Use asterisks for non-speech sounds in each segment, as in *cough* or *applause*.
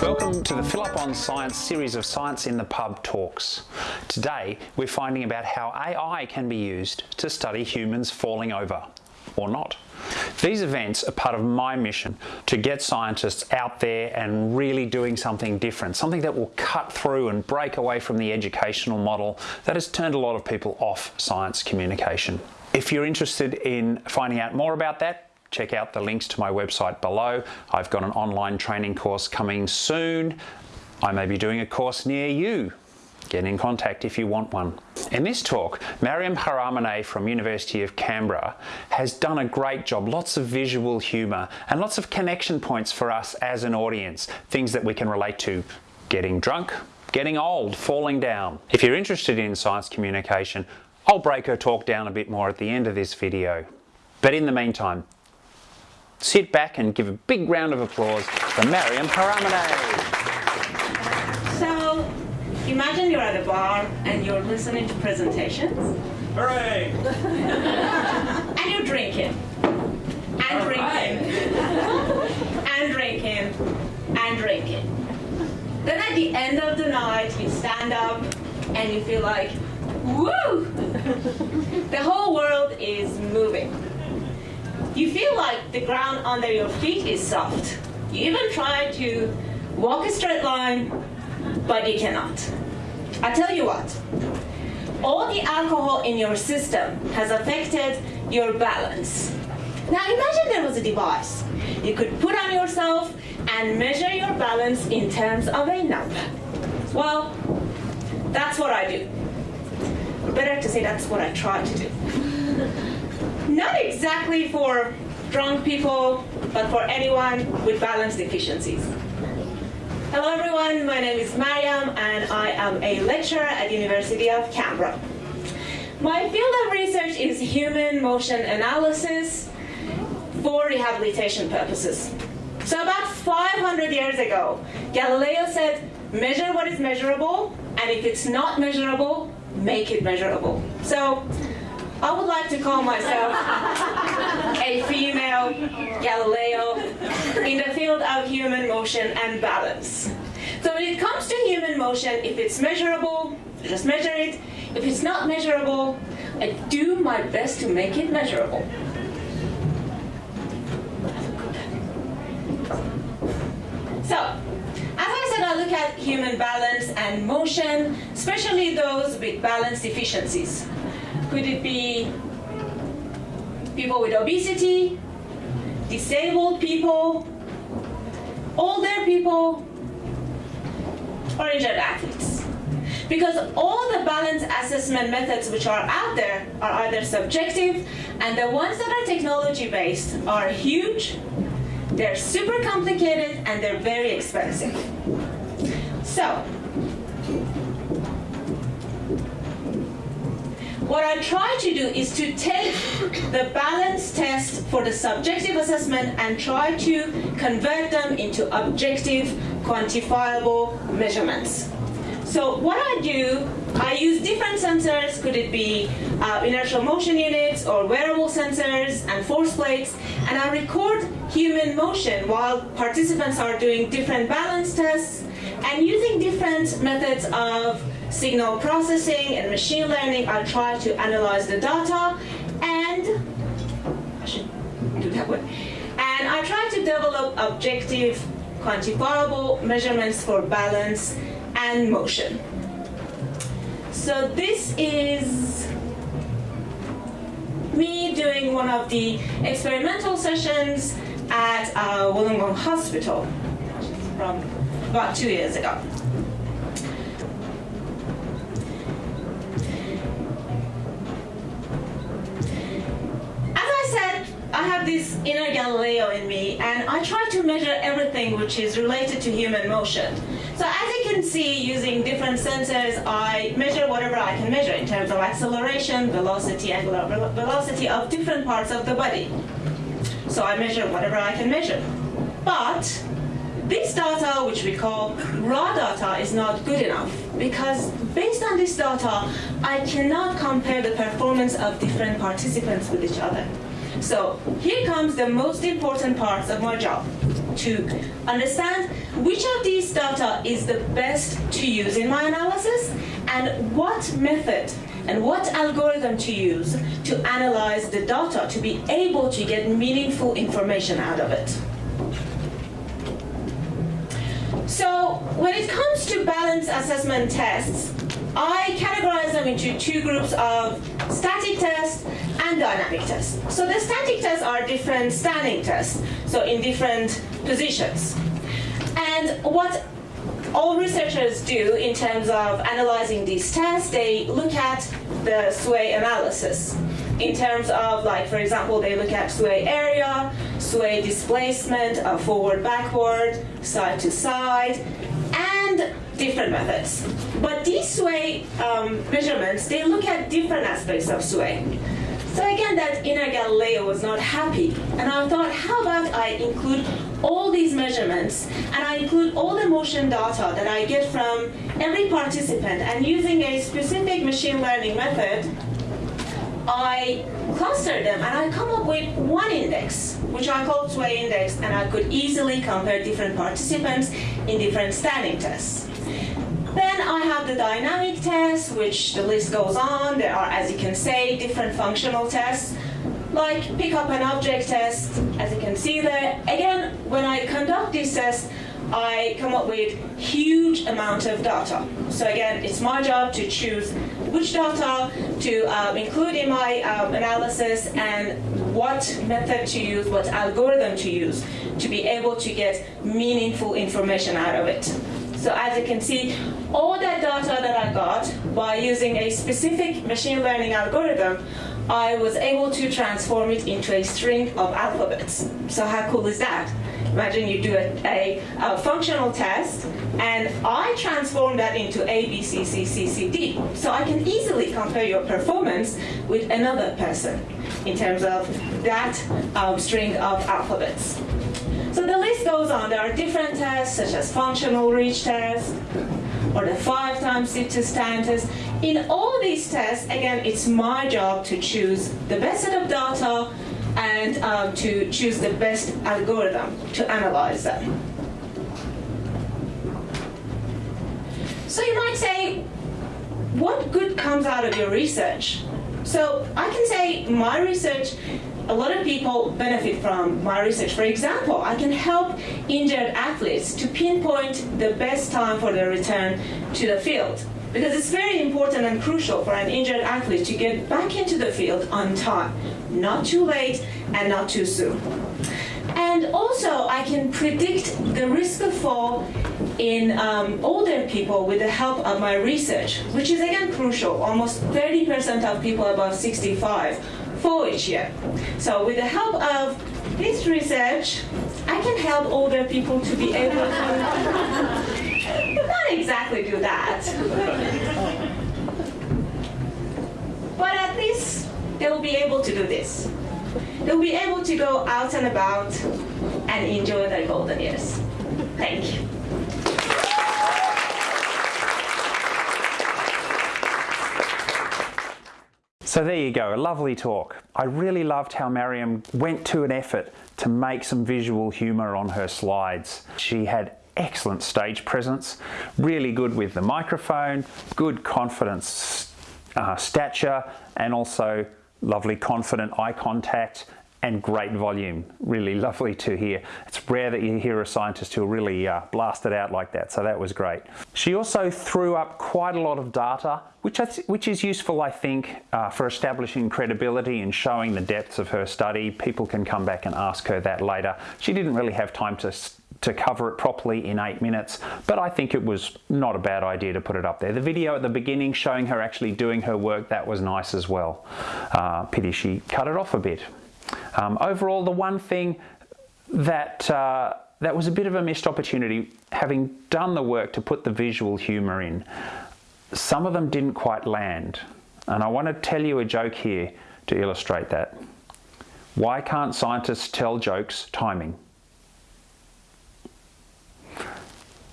Welcome to the Phil Up on Science series of Science in the Pub talks. Today we're finding about how AI can be used to study humans falling over, or not. These events are part of my mission to get scientists out there and really doing something different, something that will cut through and break away from the educational model that has turned a lot of people off science communication. If you're interested in finding out more about that, check out the links to my website below. I've got an online training course coming soon. I may be doing a course near you. Get in contact if you want one. In this talk, Mariam Ghahramani from University of Canberra has done a great job, lots of visual humour and lots of connection points for us as an audience, things that we can relate to getting drunk, getting old, falling down. If you're interested in science communication, I'll break her talk down a bit more at the end of this video. But in the meantime, sit back and give a big round of applause for Mariam Ghahramani. So, imagine you're at a bar and you're listening to presentations. Hooray! and you're drinking. And All drinking. right. *laughs* and drinking. And drinking. Then at the end of the night, you stand up and you feel like, woo! *laughs* the whole world is moving. You feel like the ground under your feet is soft. You even try to walk a straight line, but you cannot. I tell you what, all the alcohol in your system has affected your balance. Now imagine there was a device you could put on yourself and measure your balance in terms of a number. Well, that's what I do. Better to say that's what I try to do. *laughs* Not exactly for drunk people, but for anyone with balance deficiencies. Hello everyone, my name is Mariam and I am a lecturer at the University of Canberra. My field of research is human motion analysis for rehabilitation purposes. So about 500 years ago, Galileo said, measure what is measurable, and if it's not measurable, make it measurable. So I would like to call myself a female Galileo in the field of human motion and balance. So when it comes to human motion, if it's measurable, just measure it. If it's not measurable, I do my best to make it measurable. So, as I said, I look at human balance and motion, especially those with balance deficiencies. Could it be people with obesity, disabled people, older people, or injured athletes? Because all the balance assessment methods which are out there are either subjective, and the ones that are technology-based are huge, they're super complicated, and they're very expensive. So, what I try to do is to take the balance test for the subjective assessment and try to convert them into objective, quantifiable measurements. So what I do, I use different sensors, could it be uh, inertial motion units or wearable sensors and force plates, and I record human motion while participants are doing different balance tests and using different methods of signal processing and machine learning, I try to analyze the data and I should do that way. And I try to develop objective, quantifiable measurements for balance and motion. So this is me doing one of the experimental sessions at uh, Wollongong Hospital from about two years ago. This inner Galileo in me, and I try to measure everything which is related to human motion. So as you can see, using different sensors, I measure whatever I can measure in terms of acceleration, velocity, angular velocity of different parts of the body. So I measure whatever I can measure. But this data, which we call raw data, is not good enough because based on this data, I cannot compare the performance of different participants with each other. So here comes the most important parts of my job to understand which of these data is the best to use in my analysis and what method and what algorithm to use to analyze the data to be able to get meaningful information out of it. So when it comes to balance assessment tests, I categorize them into two groups of static tests and dynamic tests. So the static tests are different standing tests, so in different positions. And what all researchers do in terms of analyzing these tests, they look at the sway analysis. In terms of, like, for example, they look at sway area, sway displacement, uh, forward, backward, side to side, different methods. But these sway um, measurements, they look at different aspects of sway. So again, that inner Galileo was not happy. And I thought, how about I include all these measurements and I include all the motion data that I get from every participant and using a specific machine learning method, I cluster them and I come up with one index, which I call sway index, and I could easily compare different participants in different standing tests. Then I have the dynamic test, which the list goes on. There are, as you can see, different functional tests, like pick up an object test, as you can see there. Again, when I conduct this test, I come up with huge amount of data. So again, it's my job to choose which data to um, include in my um, analysis and what method to use, what algorithm to use to be able to get meaningful information out of it. So as you can see, all that data that I got by using a specific machine learning algorithm, I was able to transform it into a string of alphabets. So how cool is that? Imagine you do a, a, a, functional test, and I transform that into A, B, C, C, C, C, D. So I can easily compare your performance with another person in terms of that um, string of alphabets. So the list goes on. There are different tests, such as functional reach test, or the five times sit to stand test. In all these tests, again, it's my job to choose the best set of data and um, to choose the best algorithm to analyze them. So you might say, what good comes out of your research? So I can say my research, a lot of people benefit from my research. For example, I can help injured athletes to pinpoint the best time for their return to the field because it's very important and crucial for an injured athlete to get back into the field on time, not too late and not too soon. And also, I can predict the risk of fall in um, older people with the help of my research, which is again crucial. Almost 30% of people above 65 fall each year. So with the help of this research, I can help older people to be able to *laughs* not exactly do that. but at least they'll be able to do this. They'll be able to go out and about and enjoy their golden years. Thank you. So there you go, a lovely talk. I really loved how Mariam went to an effort to make some visual humour on her slides. She had excellent stage presence, really good with the microphone, good confidence uh, stature, and also lovely confident eye contact and great volume. Really lovely to hear. It's rare that you hear a scientist who really uh, blast it out like that, so that was great. She also threw up quite a lot of data, which, which is useful, I think, uh, for establishing credibility and showing the depths of her study. People can come back and ask her that later. She didn't really have time to to cover it properly in eight minutes, but I think it was not a bad idea to put it up there. The video at the beginning showing her actually doing her work, that was nice as well. Uh, pity she cut it off a bit. Um, overall, the one thing that uh, that was a bit of a missed opportunity, having done the work to put the visual humour in, some of them didn't quite land. And I want to tell you a joke here to illustrate that. Why can't scientists tell jokes timing?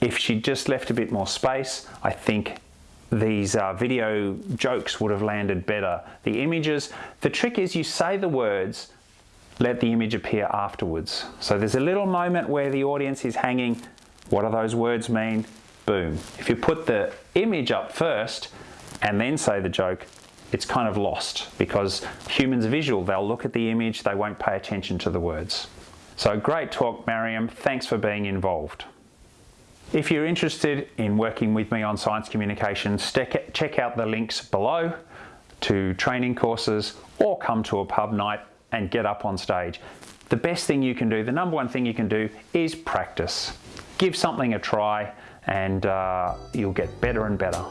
If she just left a bit more space, I think these uh, video jokes would have landed better. The images, the trick is you say the words let the image appear afterwards. So there's a little moment where the audience is hanging, what do those words mean? Boom. If you put the image up first and then say the joke, it's kind of lost because humans visual. They'll look at the image, they won't pay attention to the words. So great talk, Mariam. Thanks for being involved. If you're interested in working with me on science communication, check out the links below to training courses or come to a pub night and get up on stage. The best thing you can do, the number one thing you can do is practice. Give something a try and uh, you'll get better and better.